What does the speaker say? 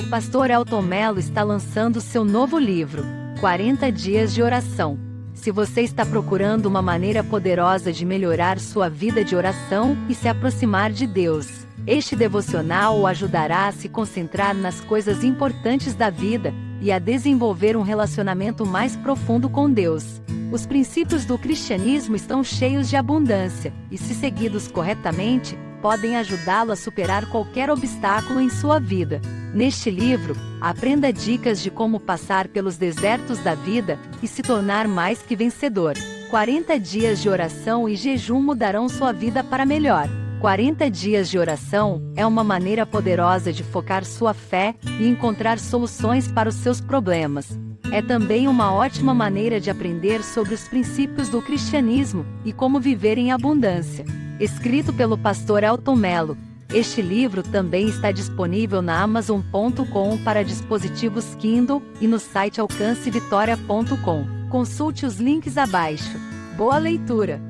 O pastor Elton Mello está lançando seu novo livro, 40 Dias de Oração. Se você está procurando uma maneira poderosa de melhorar sua vida de oração e se aproximar de Deus, este devocional o ajudará a se concentrar nas coisas importantes da vida e a desenvolver um relacionamento mais profundo com Deus. Os princípios do cristianismo estão cheios de abundância, e se seguidos corretamente, podem ajudá-lo a superar qualquer obstáculo em sua vida. Neste livro, aprenda dicas de como passar pelos desertos da vida e se tornar mais que vencedor. 40 dias de oração e jejum mudarão sua vida para melhor. 40 dias de oração é uma maneira poderosa de focar sua fé e encontrar soluções para os seus problemas. É também uma ótima maneira de aprender sobre os princípios do cristianismo e como viver em abundância. Escrito pelo pastor Elton Mello, este livro também está disponível na Amazon.com para dispositivos Kindle e no site alcancevitória.com. Consulte os links abaixo. Boa leitura!